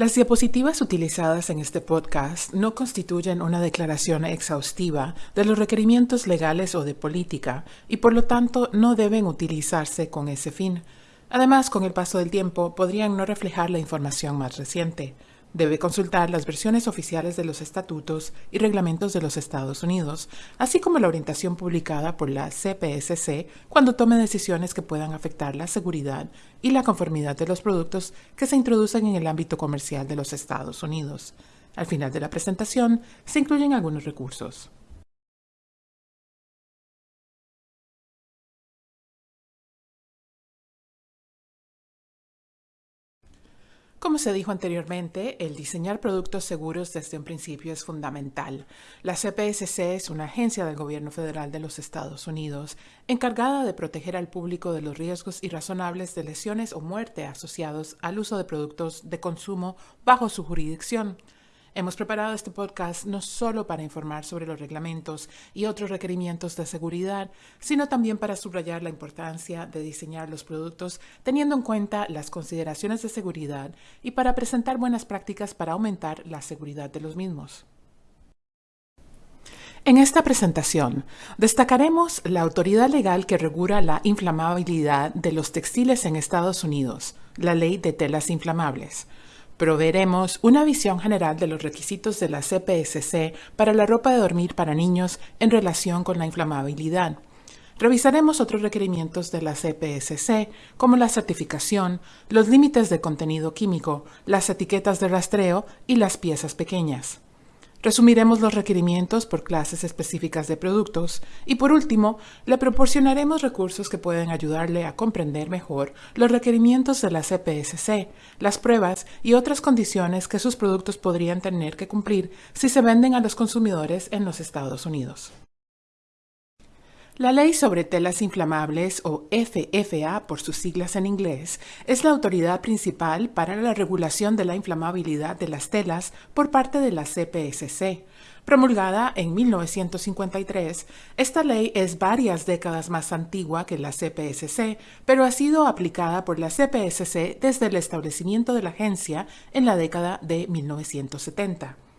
Las diapositivas utilizadas en este podcast no constituyen una declaración exhaustiva de los requerimientos legales o de política y por lo tanto no deben utilizarse con ese fin. Además, con el paso del tiempo podrían no reflejar la información más reciente. Debe consultar las versiones oficiales de los estatutos y reglamentos de los Estados Unidos, así como la orientación publicada por la CPSC cuando tome decisiones que puedan afectar la seguridad y la conformidad de los productos que se introducen en el ámbito comercial de los Estados Unidos. Al final de la presentación se incluyen algunos recursos. Como se dijo anteriormente, el diseñar productos seguros desde un principio es fundamental. La CPSC es una agencia del gobierno federal de los Estados Unidos encargada de proteger al público de los riesgos irrazonables de lesiones o muerte asociados al uso de productos de consumo bajo su jurisdicción. Hemos preparado este podcast no solo para informar sobre los reglamentos y otros requerimientos de seguridad, sino también para subrayar la importancia de diseñar los productos teniendo en cuenta las consideraciones de seguridad y para presentar buenas prácticas para aumentar la seguridad de los mismos. En esta presentación destacaremos la autoridad legal que regula la inflamabilidad de los textiles en Estados Unidos, la Ley de Telas Inflamables, Proveeremos una visión general de los requisitos de la CPSC para la ropa de dormir para niños en relación con la inflamabilidad. Revisaremos otros requerimientos de la CPSC, como la certificación, los límites de contenido químico, las etiquetas de rastreo y las piezas pequeñas. Resumiremos los requerimientos por clases específicas de productos y por último, le proporcionaremos recursos que pueden ayudarle a comprender mejor los requerimientos de la CPSC, las pruebas y otras condiciones que sus productos podrían tener que cumplir si se venden a los consumidores en los Estados Unidos. La Ley sobre Telas Inflamables, o FFA por sus siglas en inglés, es la autoridad principal para la regulación de la inflamabilidad de las telas por parte de la CPSC. Promulgada en 1953, esta ley es varias décadas más antigua que la CPSC, pero ha sido aplicada por la CPSC desde el establecimiento de la agencia en la década de 1970.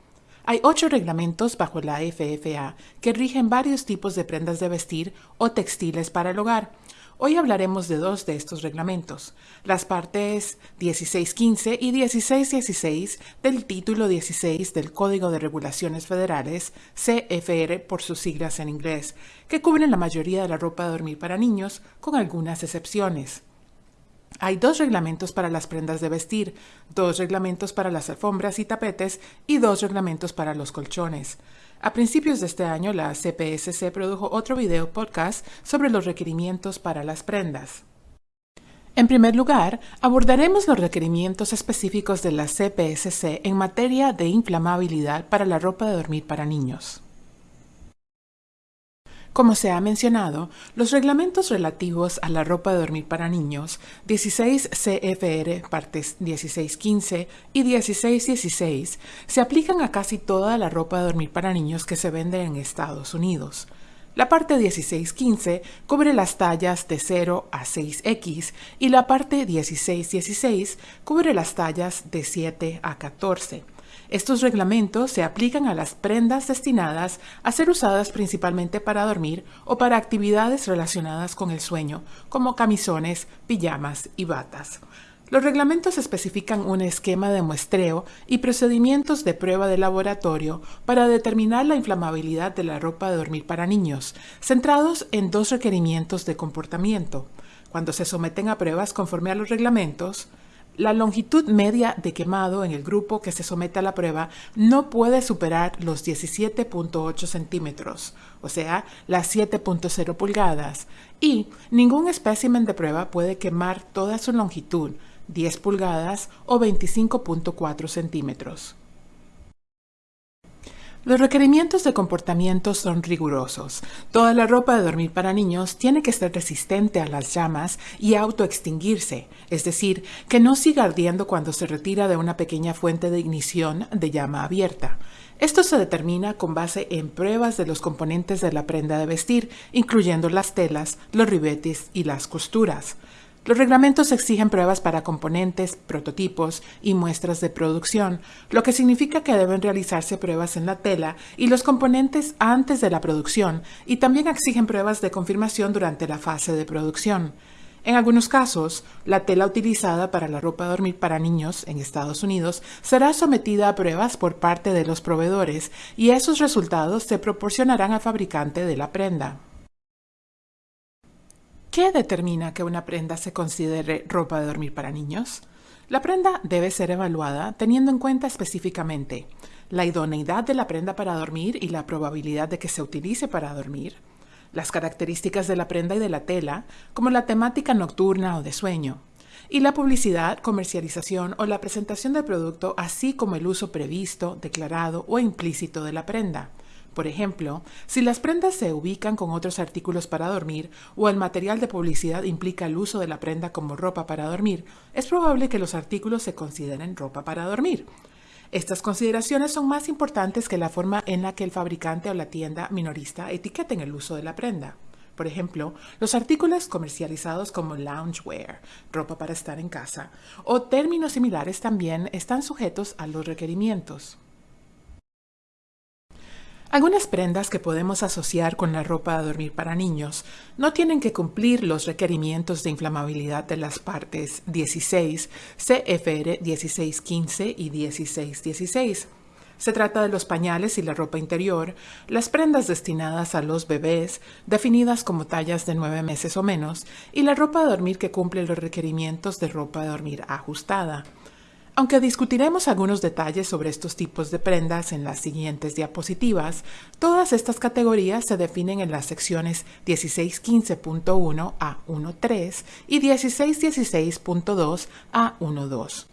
Hay ocho reglamentos bajo la FFA que rigen varios tipos de prendas de vestir o textiles para el hogar. Hoy hablaremos de dos de estos reglamentos, las partes 1615 y 1616 del título 16 del Código de Regulaciones Federales, CFR por sus siglas en inglés, que cubren la mayoría de la ropa de dormir para niños, con algunas excepciones. Hay dos reglamentos para las prendas de vestir, dos reglamentos para las alfombras y tapetes y dos reglamentos para los colchones. A principios de este año, la CPSC produjo otro video podcast sobre los requerimientos para las prendas. En primer lugar, abordaremos los requerimientos específicos de la CPSC en materia de inflamabilidad para la ropa de dormir para niños. Como se ha mencionado, los reglamentos relativos a la ropa de dormir para niños, 16 CFR partes 1615 y 1616, se aplican a casi toda la ropa de dormir para niños que se vende en Estados Unidos. La parte 1615 cubre las tallas de 0 a 6X y la parte 1616 cubre las tallas de 7 a 14. Estos reglamentos se aplican a las prendas destinadas a ser usadas principalmente para dormir o para actividades relacionadas con el sueño, como camisones, pijamas y batas. Los reglamentos especifican un esquema de muestreo y procedimientos de prueba de laboratorio para determinar la inflamabilidad de la ropa de dormir para niños, centrados en dos requerimientos de comportamiento. Cuando se someten a pruebas conforme a los reglamentos, la longitud media de quemado en el grupo que se somete a la prueba no puede superar los 17.8 centímetros, o sea, las 7.0 pulgadas, y ningún espécimen de prueba puede quemar toda su longitud, 10 pulgadas o 25.4 centímetros. Los requerimientos de comportamiento son rigurosos. Toda la ropa de dormir para niños tiene que ser resistente a las llamas y autoextinguirse, es decir, que no siga ardiendo cuando se retira de una pequeña fuente de ignición de llama abierta. Esto se determina con base en pruebas de los componentes de la prenda de vestir, incluyendo las telas, los ribetes y las costuras. Los reglamentos exigen pruebas para componentes, prototipos y muestras de producción, lo que significa que deben realizarse pruebas en la tela y los componentes antes de la producción y también exigen pruebas de confirmación durante la fase de producción. En algunos casos, la tela utilizada para la ropa de dormir para niños en Estados Unidos será sometida a pruebas por parte de los proveedores y esos resultados se proporcionarán al fabricante de la prenda. ¿Qué determina que una prenda se considere ropa de dormir para niños? La prenda debe ser evaluada teniendo en cuenta específicamente la idoneidad de la prenda para dormir y la probabilidad de que se utilice para dormir, las características de la prenda y de la tela, como la temática nocturna o de sueño, y la publicidad, comercialización o la presentación del producto, así como el uso previsto, declarado o implícito de la prenda, por ejemplo, si las prendas se ubican con otros artículos para dormir o el material de publicidad implica el uso de la prenda como ropa para dormir, es probable que los artículos se consideren ropa para dormir. Estas consideraciones son más importantes que la forma en la que el fabricante o la tienda minorista etiqueten el uso de la prenda. Por ejemplo, los artículos comercializados como loungewear, ropa para estar en casa, o términos similares también están sujetos a los requerimientos. Algunas prendas que podemos asociar con la ropa de dormir para niños no tienen que cumplir los requerimientos de inflamabilidad de las partes 16, CFR 1615 y 1616. Se trata de los pañales y la ropa interior, las prendas destinadas a los bebés, definidas como tallas de 9 meses o menos, y la ropa de dormir que cumple los requerimientos de ropa de dormir ajustada. Aunque discutiremos algunos detalles sobre estos tipos de prendas en las siguientes diapositivas, todas estas categorías se definen en las secciones 1615.1 a 1.3 y 1616.2 a 1.2.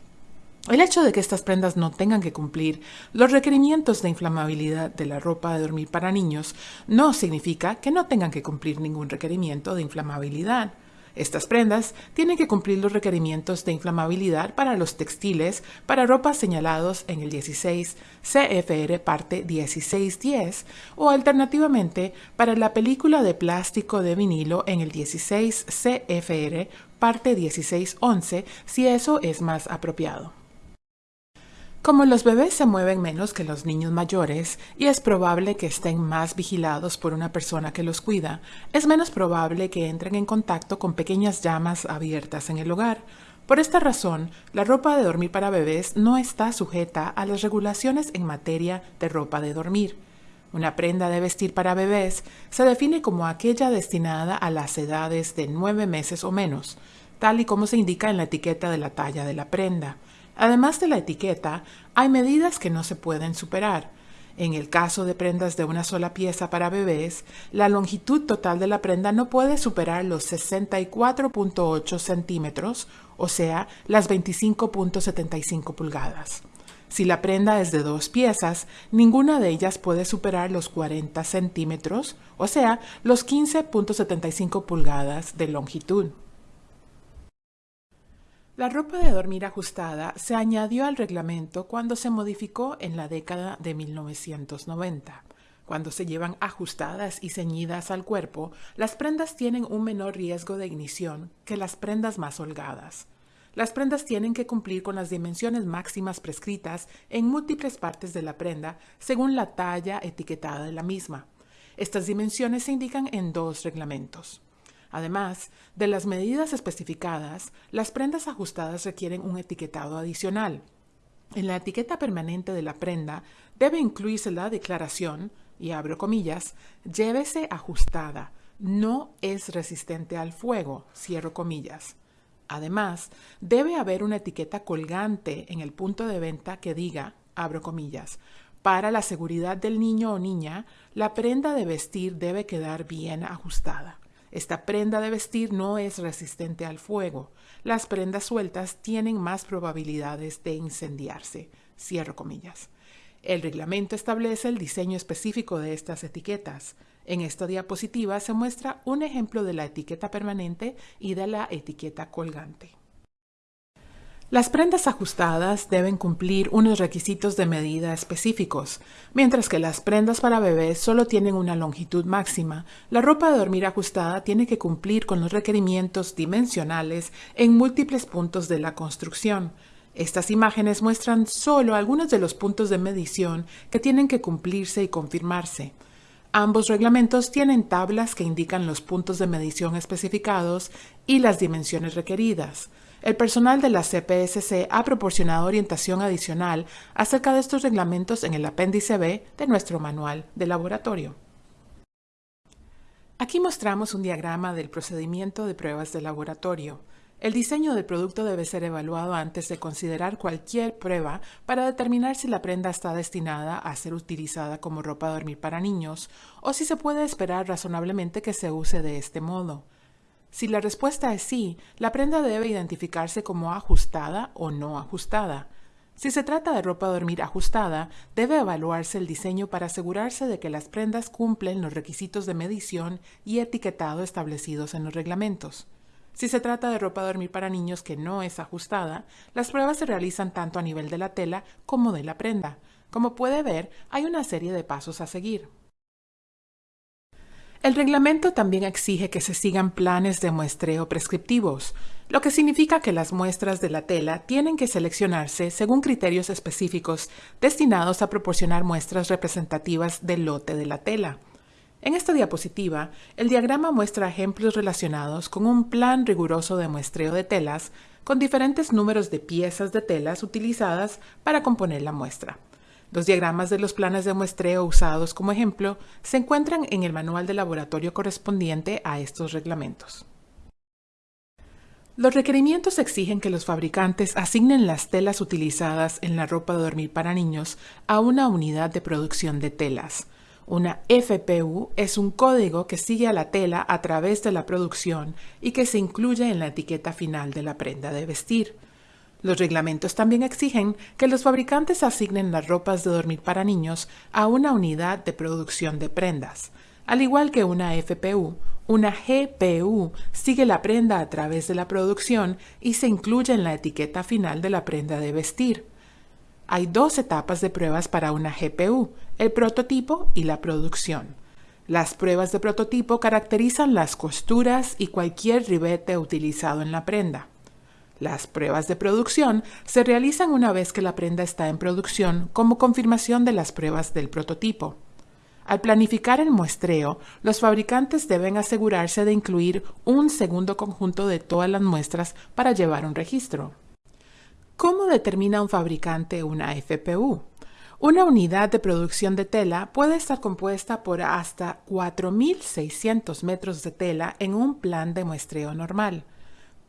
El hecho de que estas prendas no tengan que cumplir los requerimientos de inflamabilidad de la ropa de dormir para niños no significa que no tengan que cumplir ningún requerimiento de inflamabilidad. Estas prendas tienen que cumplir los requerimientos de inflamabilidad para los textiles para ropa señalados en el 16 CFR parte 1610 o alternativamente para la película de plástico de vinilo en el 16 CFR parte 1611 si eso es más apropiado. Como los bebés se mueven menos que los niños mayores y es probable que estén más vigilados por una persona que los cuida, es menos probable que entren en contacto con pequeñas llamas abiertas en el hogar. Por esta razón, la ropa de dormir para bebés no está sujeta a las regulaciones en materia de ropa de dormir. Una prenda de vestir para bebés se define como aquella destinada a las edades de nueve meses o menos, tal y como se indica en la etiqueta de la talla de la prenda. Además de la etiqueta, hay medidas que no se pueden superar. En el caso de prendas de una sola pieza para bebés, la longitud total de la prenda no puede superar los 64.8 centímetros, o sea, las 25.75 pulgadas. Si la prenda es de dos piezas, ninguna de ellas puede superar los 40 centímetros, o sea, los 15.75 pulgadas de longitud. La ropa de dormir ajustada se añadió al reglamento cuando se modificó en la década de 1990. Cuando se llevan ajustadas y ceñidas al cuerpo, las prendas tienen un menor riesgo de ignición que las prendas más holgadas. Las prendas tienen que cumplir con las dimensiones máximas prescritas en múltiples partes de la prenda según la talla etiquetada de la misma. Estas dimensiones se indican en dos reglamentos. Además de las medidas especificadas, las prendas ajustadas requieren un etiquetado adicional. En la etiqueta permanente de la prenda debe incluirse la declaración, y abro comillas, llévese ajustada, no es resistente al fuego, cierro comillas. Además, debe haber una etiqueta colgante en el punto de venta que diga, abro comillas, para la seguridad del niño o niña, la prenda de vestir debe quedar bien ajustada. Esta prenda de vestir no es resistente al fuego. Las prendas sueltas tienen más probabilidades de incendiarse. Cierro comillas. El reglamento establece el diseño específico de estas etiquetas. En esta diapositiva se muestra un ejemplo de la etiqueta permanente y de la etiqueta colgante. Las prendas ajustadas deben cumplir unos requisitos de medida específicos, mientras que las prendas para bebés solo tienen una longitud máxima. La ropa de dormir ajustada tiene que cumplir con los requerimientos dimensionales en múltiples puntos de la construcción. Estas imágenes muestran solo algunos de los puntos de medición que tienen que cumplirse y confirmarse. Ambos reglamentos tienen tablas que indican los puntos de medición especificados y las dimensiones requeridas. El personal de la CPSC ha proporcionado orientación adicional acerca de estos reglamentos en el apéndice B de nuestro manual de laboratorio. Aquí mostramos un diagrama del procedimiento de pruebas de laboratorio. El diseño del producto debe ser evaluado antes de considerar cualquier prueba para determinar si la prenda está destinada a ser utilizada como ropa de dormir para niños o si se puede esperar razonablemente que se use de este modo. Si la respuesta es sí, la prenda debe identificarse como ajustada o no ajustada. Si se trata de ropa de dormir ajustada, debe evaluarse el diseño para asegurarse de que las prendas cumplen los requisitos de medición y etiquetado establecidos en los reglamentos. Si se trata de ropa de dormir para niños que no es ajustada, las pruebas se realizan tanto a nivel de la tela como de la prenda. Como puede ver, hay una serie de pasos a seguir. El reglamento también exige que se sigan planes de muestreo prescriptivos, lo que significa que las muestras de la tela tienen que seleccionarse según criterios específicos destinados a proporcionar muestras representativas del lote de la tela. En esta diapositiva, el diagrama muestra ejemplos relacionados con un plan riguroso de muestreo de telas con diferentes números de piezas de telas utilizadas para componer la muestra. Los diagramas de los planes de muestreo usados como ejemplo se encuentran en el manual de laboratorio correspondiente a estos reglamentos. Los requerimientos exigen que los fabricantes asignen las telas utilizadas en la ropa de dormir para niños a una unidad de producción de telas. Una FPU es un código que sigue a la tela a través de la producción y que se incluye en la etiqueta final de la prenda de vestir. Los reglamentos también exigen que los fabricantes asignen las ropas de dormir para niños a una unidad de producción de prendas. Al igual que una FPU, una GPU sigue la prenda a través de la producción y se incluye en la etiqueta final de la prenda de vestir. Hay dos etapas de pruebas para una GPU, el prototipo y la producción. Las pruebas de prototipo caracterizan las costuras y cualquier ribete utilizado en la prenda. Las pruebas de producción se realizan una vez que la prenda está en producción como confirmación de las pruebas del prototipo. Al planificar el muestreo, los fabricantes deben asegurarse de incluir un segundo conjunto de todas las muestras para llevar un registro. ¿Cómo determina un fabricante una FPU? Una unidad de producción de tela puede estar compuesta por hasta 4.600 metros de tela en un plan de muestreo normal.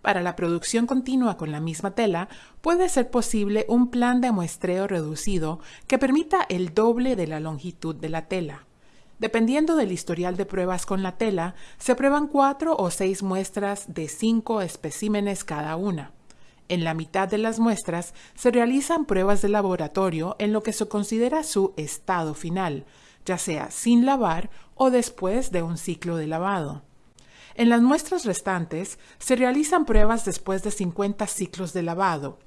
Para la producción continua con la misma tela, puede ser posible un plan de muestreo reducido que permita el doble de la longitud de la tela. Dependiendo del historial de pruebas con la tela, se prueban cuatro o seis muestras de cinco especímenes cada una. En la mitad de las muestras se realizan pruebas de laboratorio en lo que se considera su estado final, ya sea sin lavar o después de un ciclo de lavado. En las muestras restantes se realizan pruebas después de 50 ciclos de lavado,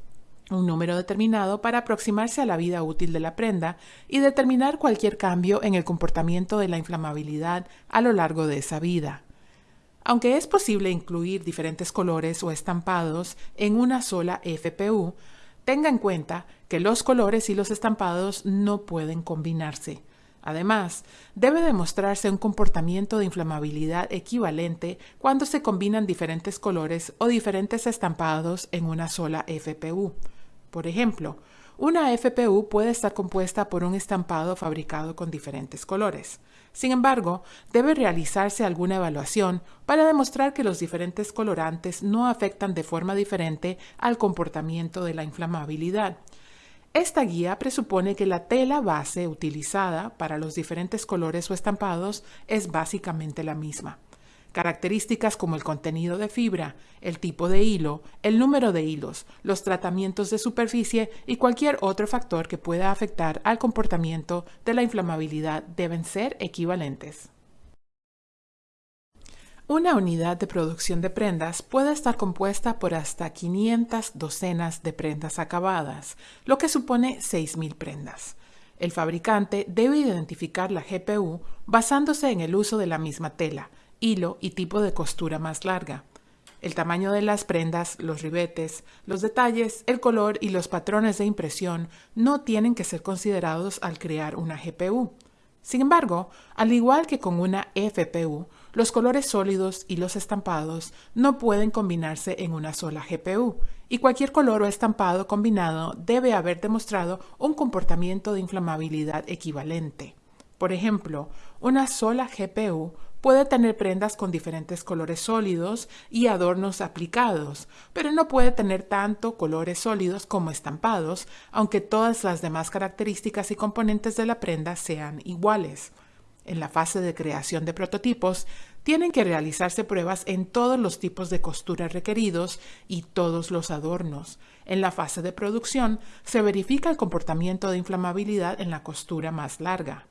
un número determinado para aproximarse a la vida útil de la prenda y determinar cualquier cambio en el comportamiento de la inflamabilidad a lo largo de esa vida. Aunque es posible incluir diferentes colores o estampados en una sola FPU, tenga en cuenta que los colores y los estampados no pueden combinarse. Además, debe demostrarse un comportamiento de inflamabilidad equivalente cuando se combinan diferentes colores o diferentes estampados en una sola FPU. Por ejemplo, una FPU puede estar compuesta por un estampado fabricado con diferentes colores. Sin embargo, debe realizarse alguna evaluación para demostrar que los diferentes colorantes no afectan de forma diferente al comportamiento de la inflamabilidad. Esta guía presupone que la tela base utilizada para los diferentes colores o estampados es básicamente la misma. Características como el contenido de fibra, el tipo de hilo, el número de hilos, los tratamientos de superficie y cualquier otro factor que pueda afectar al comportamiento de la inflamabilidad deben ser equivalentes. Una unidad de producción de prendas puede estar compuesta por hasta 500 docenas de prendas acabadas, lo que supone 6.000 prendas. El fabricante debe identificar la GPU basándose en el uso de la misma tela, hilo y tipo de costura más larga. El tamaño de las prendas, los ribetes, los detalles, el color y los patrones de impresión no tienen que ser considerados al crear una GPU. Sin embargo, al igual que con una FPU, los colores sólidos y los estampados no pueden combinarse en una sola GPU, y cualquier color o estampado combinado debe haber demostrado un comportamiento de inflamabilidad equivalente. Por ejemplo, una sola GPU puede tener prendas con diferentes colores sólidos y adornos aplicados, pero no puede tener tanto colores sólidos como estampados, aunque todas las demás características y componentes de la prenda sean iguales. En la fase de creación de prototipos, tienen que realizarse pruebas en todos los tipos de costura requeridos y todos los adornos. En la fase de producción, se verifica el comportamiento de inflamabilidad en la costura más larga.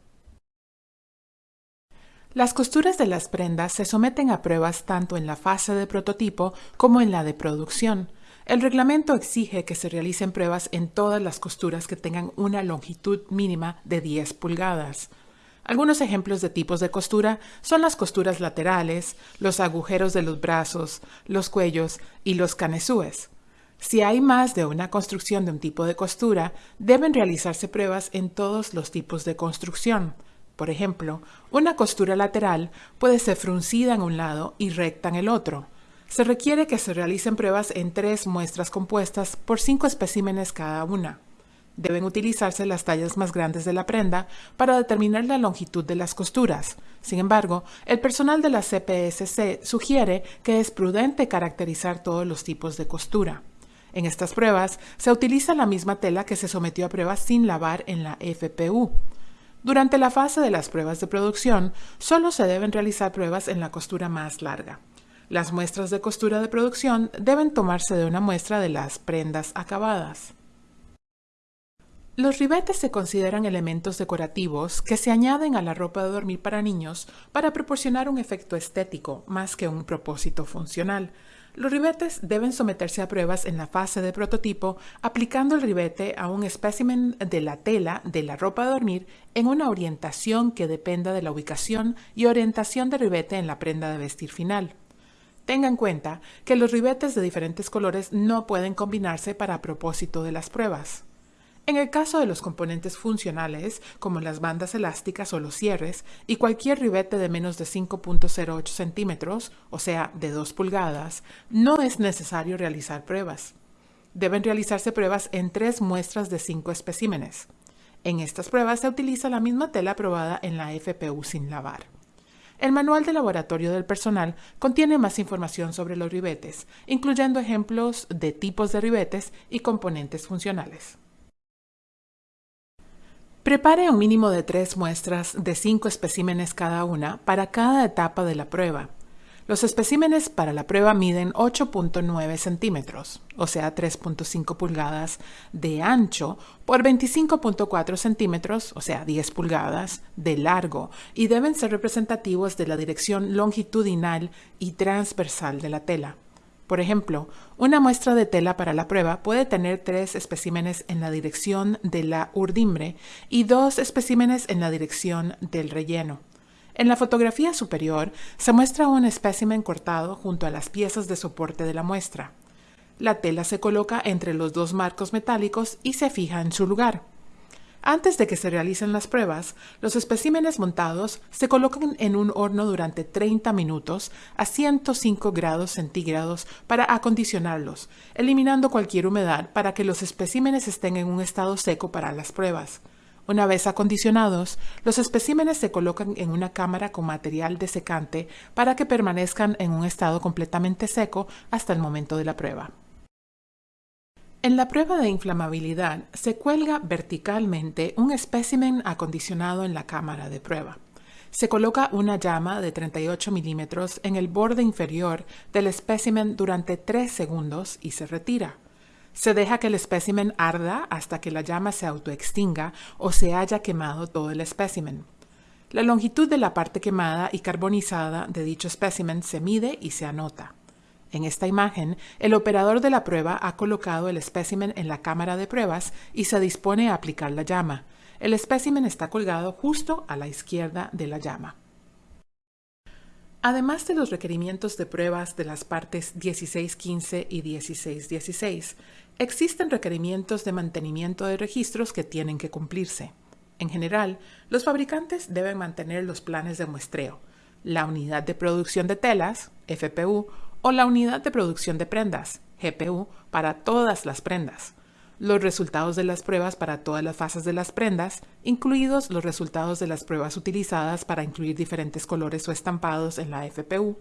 Las costuras de las prendas se someten a pruebas tanto en la fase de prototipo como en la de producción. El reglamento exige que se realicen pruebas en todas las costuras que tengan una longitud mínima de 10 pulgadas. Algunos ejemplos de tipos de costura son las costuras laterales, los agujeros de los brazos, los cuellos y los canesúes. Si hay más de una construcción de un tipo de costura, deben realizarse pruebas en todos los tipos de construcción. Por ejemplo, una costura lateral puede ser fruncida en un lado y recta en el otro. Se requiere que se realicen pruebas en tres muestras compuestas por cinco especímenes cada una. Deben utilizarse las tallas más grandes de la prenda para determinar la longitud de las costuras. Sin embargo, el personal de la CPSC sugiere que es prudente caracterizar todos los tipos de costura. En estas pruebas se utiliza la misma tela que se sometió a pruebas sin lavar en la FPU. Durante la fase de las pruebas de producción, solo se deben realizar pruebas en la costura más larga. Las muestras de costura de producción deben tomarse de una muestra de las prendas acabadas. Los ribetes se consideran elementos decorativos que se añaden a la ropa de dormir para niños para proporcionar un efecto estético más que un propósito funcional. Los ribetes deben someterse a pruebas en la fase de prototipo aplicando el ribete a un espécimen de la tela de la ropa de dormir en una orientación que dependa de la ubicación y orientación del ribete en la prenda de vestir final. Tenga en cuenta que los ribetes de diferentes colores no pueden combinarse para propósito de las pruebas. En el caso de los componentes funcionales, como las bandas elásticas o los cierres, y cualquier ribete de menos de 5.08 centímetros, o sea, de 2 pulgadas, no es necesario realizar pruebas. Deben realizarse pruebas en tres muestras de cinco especímenes. En estas pruebas se utiliza la misma tela probada en la FPU sin lavar. El manual de laboratorio del personal contiene más información sobre los ribetes, incluyendo ejemplos de tipos de ribetes y componentes funcionales. Prepare un mínimo de tres muestras de cinco especímenes cada una para cada etapa de la prueba. Los especímenes para la prueba miden 8.9 centímetros, o sea 3.5 pulgadas de ancho por 25.4 centímetros, o sea 10 pulgadas de largo, y deben ser representativos de la dirección longitudinal y transversal de la tela. Por ejemplo, una muestra de tela para la prueba puede tener tres especímenes en la dirección de la urdimbre y dos especímenes en la dirección del relleno. En la fotografía superior se muestra un espécimen cortado junto a las piezas de soporte de la muestra. La tela se coloca entre los dos marcos metálicos y se fija en su lugar. Antes de que se realicen las pruebas, los especímenes montados se colocan en un horno durante 30 minutos a 105 grados centígrados para acondicionarlos, eliminando cualquier humedad para que los especímenes estén en un estado seco para las pruebas. Una vez acondicionados, los especímenes se colocan en una cámara con material desecante para que permanezcan en un estado completamente seco hasta el momento de la prueba. En la prueba de inflamabilidad se cuelga verticalmente un espécimen acondicionado en la cámara de prueba. Se coloca una llama de 38 milímetros en el borde inferior del espécimen durante 3 segundos y se retira. Se deja que el espécimen arda hasta que la llama se autoextinga o se haya quemado todo el espécimen. La longitud de la parte quemada y carbonizada de dicho espécimen se mide y se anota. En esta imagen, el operador de la prueba ha colocado el espécimen en la cámara de pruebas y se dispone a aplicar la llama. El espécimen está colgado justo a la izquierda de la llama. Además de los requerimientos de pruebas de las partes 1615 y 1616, existen requerimientos de mantenimiento de registros que tienen que cumplirse. En general, los fabricantes deben mantener los planes de muestreo, la unidad de producción de telas, FPU, o la unidad de producción de prendas, GPU, para todas las prendas, los resultados de las pruebas para todas las fases de las prendas, incluidos los resultados de las pruebas utilizadas para incluir diferentes colores o estampados en la FPU,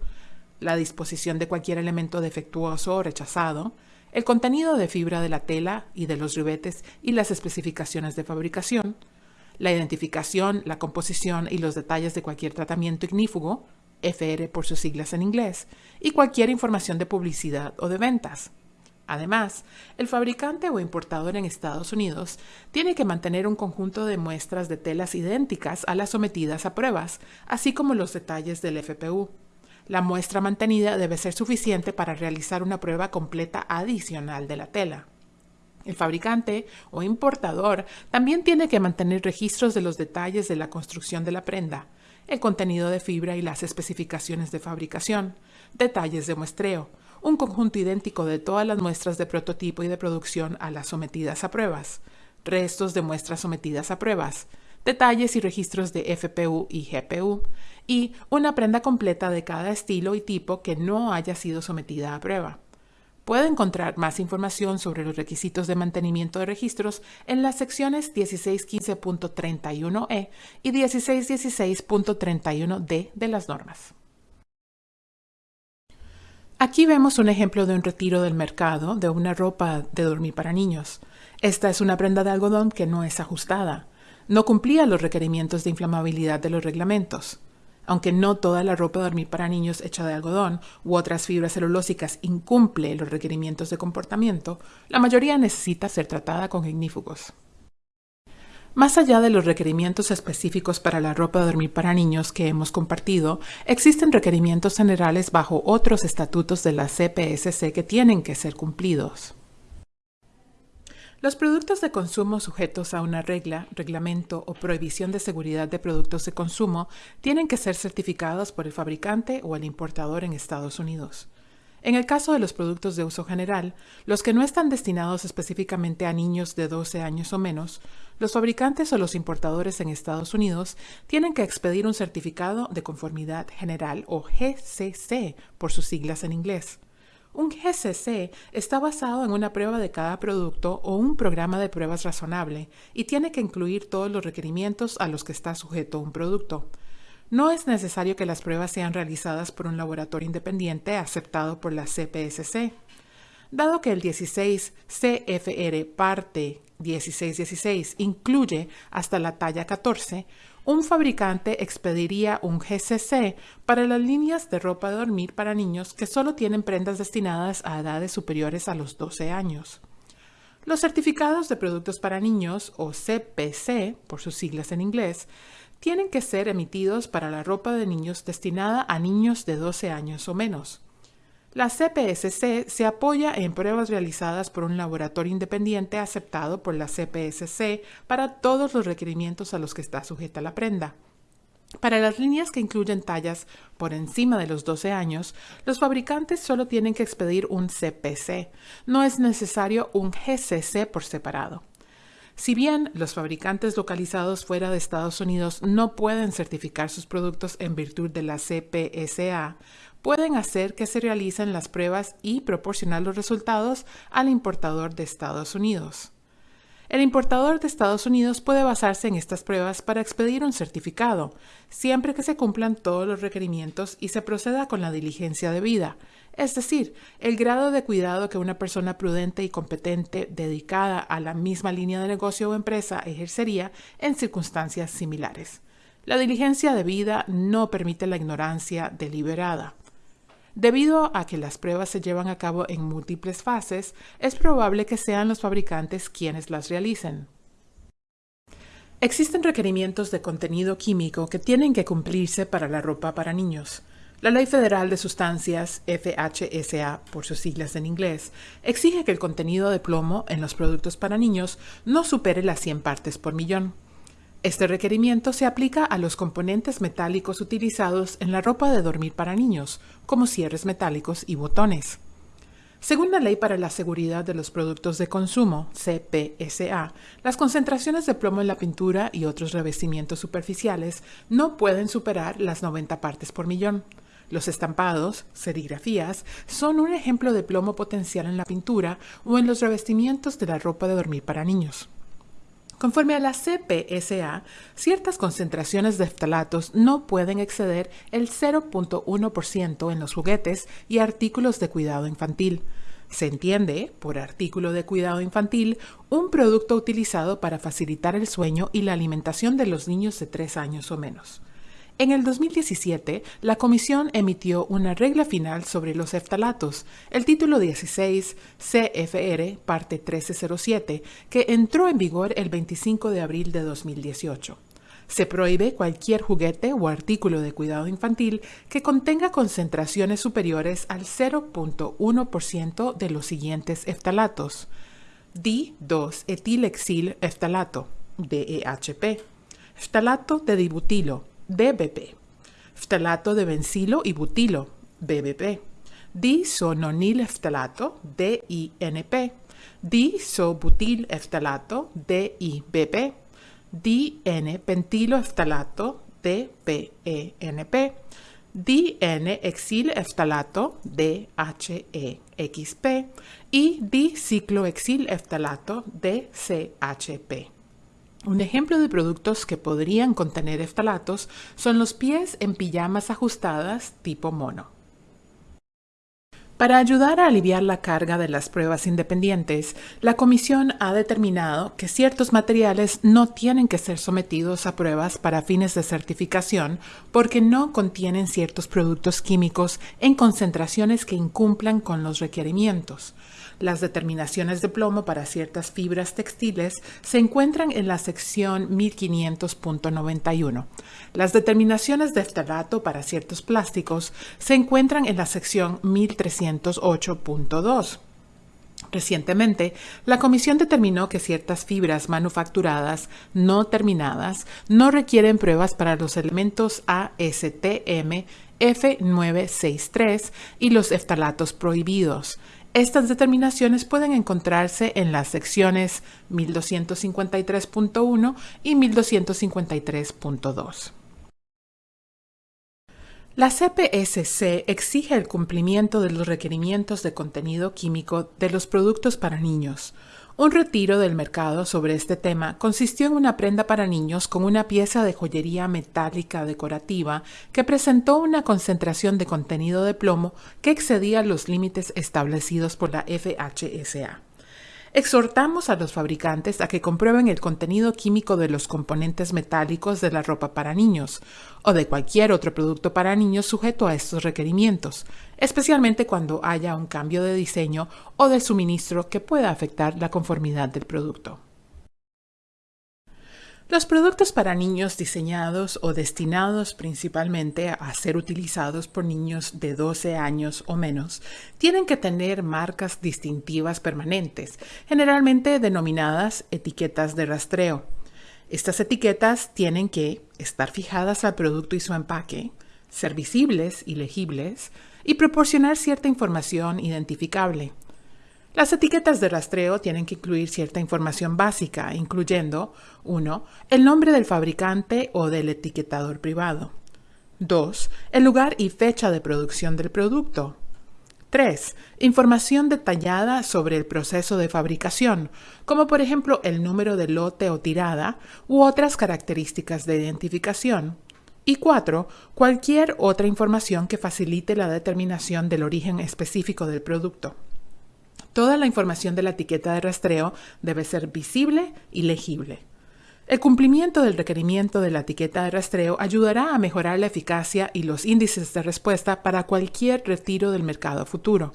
la disposición de cualquier elemento defectuoso o rechazado, el contenido de fibra de la tela y de los ribetes y las especificaciones de fabricación, la identificación, la composición y los detalles de cualquier tratamiento ignífugo, FR por sus siglas en inglés, y cualquier información de publicidad o de ventas. Además, el fabricante o importador en Estados Unidos tiene que mantener un conjunto de muestras de telas idénticas a las sometidas a pruebas, así como los detalles del FPU. La muestra mantenida debe ser suficiente para realizar una prueba completa adicional de la tela. El fabricante o importador también tiene que mantener registros de los detalles de la construcción de la prenda, el contenido de fibra y las especificaciones de fabricación, detalles de muestreo, un conjunto idéntico de todas las muestras de prototipo y de producción a las sometidas a pruebas, restos de muestras sometidas a pruebas, detalles y registros de FPU y GPU, y una prenda completa de cada estilo y tipo que no haya sido sometida a prueba. Puede encontrar más información sobre los requisitos de mantenimiento de registros en las secciones 1615.31e y 1616.31d de las normas. Aquí vemos un ejemplo de un retiro del mercado de una ropa de dormir para niños. Esta es una prenda de algodón que no es ajustada. No cumplía los requerimientos de inflamabilidad de los reglamentos. Aunque no toda la ropa de dormir para niños hecha de algodón u otras fibras celulósicas incumple los requerimientos de comportamiento, la mayoría necesita ser tratada con ignífugos. Más allá de los requerimientos específicos para la ropa de dormir para niños que hemos compartido, existen requerimientos generales bajo otros estatutos de la CPSC que tienen que ser cumplidos. Los productos de consumo sujetos a una regla, reglamento o prohibición de seguridad de productos de consumo tienen que ser certificados por el fabricante o el importador en Estados Unidos. En el caso de los productos de uso general, los que no están destinados específicamente a niños de 12 años o menos, los fabricantes o los importadores en Estados Unidos tienen que expedir un certificado de conformidad general o GCC por sus siglas en inglés. Un GCC está basado en una prueba de cada producto o un programa de pruebas razonable y tiene que incluir todos los requerimientos a los que está sujeto un producto. No es necesario que las pruebas sean realizadas por un laboratorio independiente aceptado por la CPSC. Dado que el 16 CFR parte 1616 incluye hasta la talla 14, un fabricante expediría un GCC para las líneas de ropa de dormir para niños que solo tienen prendas destinadas a edades superiores a los 12 años. Los certificados de productos para niños, o CPC, por sus siglas en inglés, tienen que ser emitidos para la ropa de niños destinada a niños de 12 años o menos. La CPSC se apoya en pruebas realizadas por un laboratorio independiente aceptado por la CPSC para todos los requerimientos a los que está sujeta la prenda. Para las líneas que incluyen tallas por encima de los 12 años, los fabricantes solo tienen que expedir un CPC. No es necesario un GCC por separado. Si bien los fabricantes localizados fuera de Estados Unidos no pueden certificar sus productos en virtud de la CPSA, pueden hacer que se realicen las pruebas y proporcionar los resultados al importador de Estados Unidos. El importador de Estados Unidos puede basarse en estas pruebas para expedir un certificado, siempre que se cumplan todos los requerimientos y se proceda con la diligencia debida, es decir, el grado de cuidado que una persona prudente y competente dedicada a la misma línea de negocio o empresa ejercería en circunstancias similares. La diligencia debida no permite la ignorancia deliberada. Debido a que las pruebas se llevan a cabo en múltiples fases, es probable que sean los fabricantes quienes las realicen. Existen requerimientos de contenido químico que tienen que cumplirse para la ropa para niños. La Ley Federal de Sustancias, FHSA por sus siglas en inglés, exige que el contenido de plomo en los productos para niños no supere las 100 partes por millón. Este requerimiento se aplica a los componentes metálicos utilizados en la ropa de dormir para niños, como cierres metálicos y botones. Según la Ley para la Seguridad de los Productos de Consumo, CPSA, las concentraciones de plomo en la pintura y otros revestimientos superficiales no pueden superar las 90 partes por millón. Los estampados, serigrafías, son un ejemplo de plomo potencial en la pintura o en los revestimientos de la ropa de dormir para niños. Conforme a la CPSA, ciertas concentraciones de eftalatos no pueden exceder el 0.1% en los juguetes y artículos de cuidado infantil. Se entiende, por artículo de cuidado infantil, un producto utilizado para facilitar el sueño y la alimentación de los niños de 3 años o menos. En el 2017, la Comisión emitió una regla final sobre los eftalatos, el título 16 CFR, parte 1307, que entró en vigor el 25 de abril de 2018. Se prohíbe cualquier juguete o artículo de cuidado infantil que contenga concentraciones superiores al 0.1% de los siguientes eftalatos. D2-etilexil eftalato, DEHP, eftalato de dibutilo, DBP, ftalato de bencilo y butilo, BBP, disononil ftalato, DINP, disobutil ftalato, DIBP, DN pentilo DPENP, DN-exil eftalato, DHEXP y diciclohexil eftalato, DCHP. Un ejemplo de productos que podrían contener eftalatos son los pies en pijamas ajustadas tipo mono. Para ayudar a aliviar la carga de las pruebas independientes, la Comisión ha determinado que ciertos materiales no tienen que ser sometidos a pruebas para fines de certificación porque no contienen ciertos productos químicos en concentraciones que incumplan con los requerimientos. Las determinaciones de plomo para ciertas fibras textiles se encuentran en la sección 1500.91. Las determinaciones de eftalato para ciertos plásticos se encuentran en la sección 1308.2. Recientemente, la Comisión determinó que ciertas fibras manufacturadas no terminadas no requieren pruebas para los elementos ASTM F963 y los eftalatos prohibidos. Estas determinaciones pueden encontrarse en las secciones 1253.1 y 1253.2. La CPSC exige el cumplimiento de los requerimientos de contenido químico de los productos para niños, un retiro del mercado sobre este tema consistió en una prenda para niños con una pieza de joyería metálica decorativa que presentó una concentración de contenido de plomo que excedía los límites establecidos por la FHSA. Exhortamos a los fabricantes a que comprueben el contenido químico de los componentes metálicos de la ropa para niños o de cualquier otro producto para niños sujeto a estos requerimientos, especialmente cuando haya un cambio de diseño o de suministro que pueda afectar la conformidad del producto. Los productos para niños diseñados o destinados principalmente a ser utilizados por niños de 12 años o menos tienen que tener marcas distintivas permanentes, generalmente denominadas etiquetas de rastreo. Estas etiquetas tienen que estar fijadas al producto y su empaque, ser visibles y legibles y proporcionar cierta información identificable. Las etiquetas de rastreo tienen que incluir cierta información básica, incluyendo 1. El nombre del fabricante o del etiquetador privado. 2. El lugar y fecha de producción del producto. 3. Información detallada sobre el proceso de fabricación, como por ejemplo el número de lote o tirada u otras características de identificación. Y 4. Cualquier otra información que facilite la determinación del origen específico del producto. Toda la información de la etiqueta de rastreo debe ser visible y legible. El cumplimiento del requerimiento de la etiqueta de rastreo ayudará a mejorar la eficacia y los índices de respuesta para cualquier retiro del mercado futuro.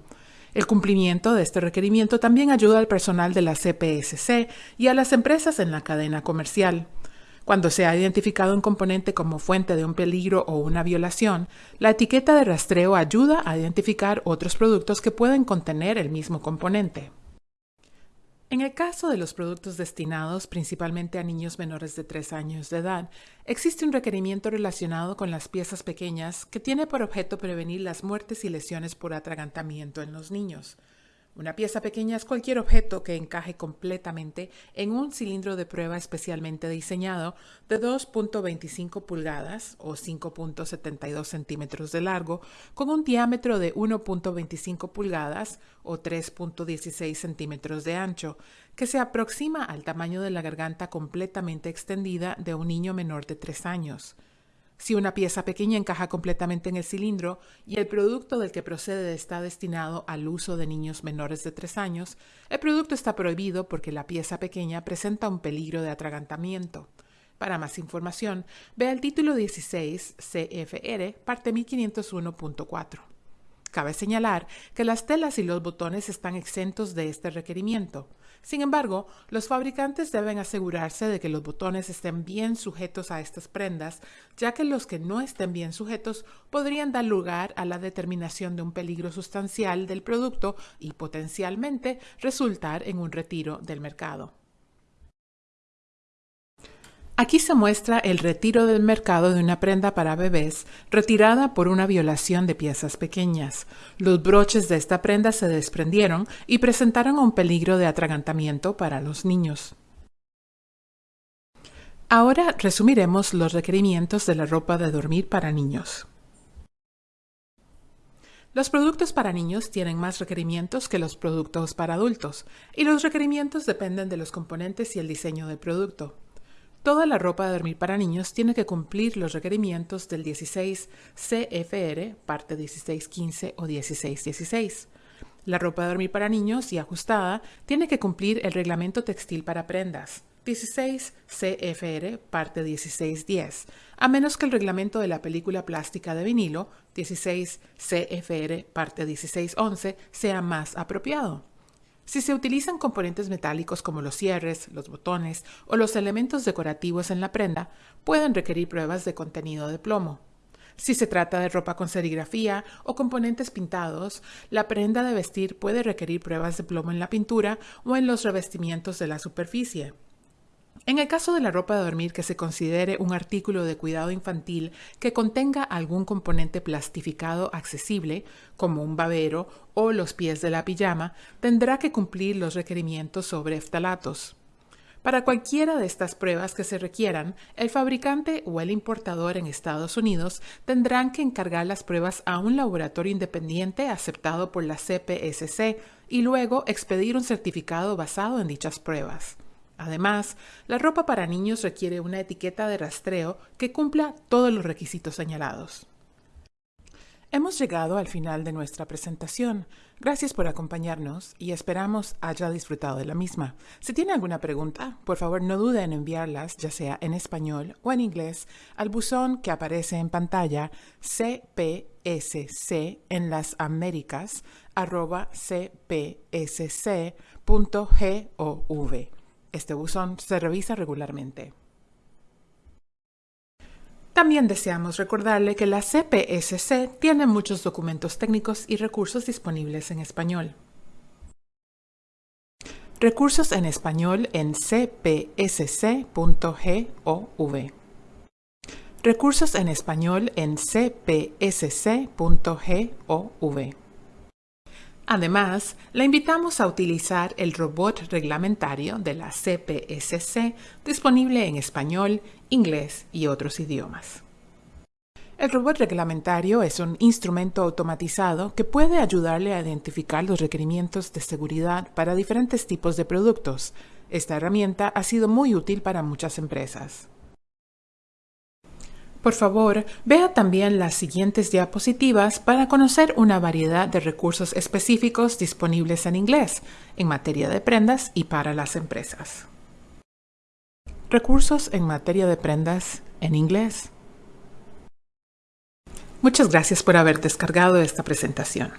El cumplimiento de este requerimiento también ayuda al personal de la CPSC y a las empresas en la cadena comercial. Cuando se ha identificado un componente como fuente de un peligro o una violación, la etiqueta de rastreo ayuda a identificar otros productos que pueden contener el mismo componente. En el caso de los productos destinados principalmente a niños menores de 3 años de edad, existe un requerimiento relacionado con las piezas pequeñas que tiene por objeto prevenir las muertes y lesiones por atragantamiento en los niños. Una pieza pequeña es cualquier objeto que encaje completamente en un cilindro de prueba especialmente diseñado de 2.25 pulgadas o 5.72 centímetros de largo con un diámetro de 1.25 pulgadas o 3.16 centímetros de ancho, que se aproxima al tamaño de la garganta completamente extendida de un niño menor de 3 años. Si una pieza pequeña encaja completamente en el cilindro y el producto del que procede está destinado al uso de niños menores de 3 años, el producto está prohibido porque la pieza pequeña presenta un peligro de atragantamiento. Para más información, vea el título 16 CFR, parte 1501.4. Cabe señalar que las telas y los botones están exentos de este requerimiento. Sin embargo, los fabricantes deben asegurarse de que los botones estén bien sujetos a estas prendas, ya que los que no estén bien sujetos podrían dar lugar a la determinación de un peligro sustancial del producto y potencialmente resultar en un retiro del mercado. Aquí se muestra el retiro del mercado de una prenda para bebés retirada por una violación de piezas pequeñas. Los broches de esta prenda se desprendieron y presentaron un peligro de atragantamiento para los niños. Ahora resumiremos los requerimientos de la ropa de dormir para niños. Los productos para niños tienen más requerimientos que los productos para adultos, y los requerimientos dependen de los componentes y el diseño del producto. Toda la ropa de dormir para niños tiene que cumplir los requerimientos del 16 CFR, parte 1615 o 1616. La ropa de dormir para niños y ajustada tiene que cumplir el reglamento textil para prendas, 16 CFR, parte 1610, a menos que el reglamento de la película plástica de vinilo, 16 CFR, parte 1611, sea más apropiado. Si se utilizan componentes metálicos como los cierres, los botones o los elementos decorativos en la prenda, pueden requerir pruebas de contenido de plomo. Si se trata de ropa con serigrafía o componentes pintados, la prenda de vestir puede requerir pruebas de plomo en la pintura o en los revestimientos de la superficie. En el caso de la ropa de dormir que se considere un artículo de cuidado infantil que contenga algún componente plastificado accesible, como un babero o los pies de la pijama, tendrá que cumplir los requerimientos sobre eftalatos. Para cualquiera de estas pruebas que se requieran, el fabricante o el importador en Estados Unidos tendrán que encargar las pruebas a un laboratorio independiente aceptado por la CPSC y luego expedir un certificado basado en dichas pruebas. Además, la ropa para niños requiere una etiqueta de rastreo que cumpla todos los requisitos señalados. Hemos llegado al final de nuestra presentación. Gracias por acompañarnos y esperamos haya disfrutado de la misma. Si tiene alguna pregunta, por favor no dude en enviarlas, ya sea en español o en inglés, al buzón que aparece en pantalla cpsc en las Américas cpsc.gov. Este buzón se revisa regularmente. También deseamos recordarle que la CPSC tiene muchos documentos técnicos y recursos disponibles en español. Recursos en español en cpsc.gov. Recursos en español en cpsc.gov. Además, la invitamos a utilizar el robot reglamentario de la CPSC disponible en español, inglés y otros idiomas. El robot reglamentario es un instrumento automatizado que puede ayudarle a identificar los requerimientos de seguridad para diferentes tipos de productos. Esta herramienta ha sido muy útil para muchas empresas. Por favor, vea también las siguientes diapositivas para conocer una variedad de recursos específicos disponibles en inglés en materia de prendas y para las empresas. Recursos en materia de prendas en inglés. Muchas gracias por haber descargado esta presentación.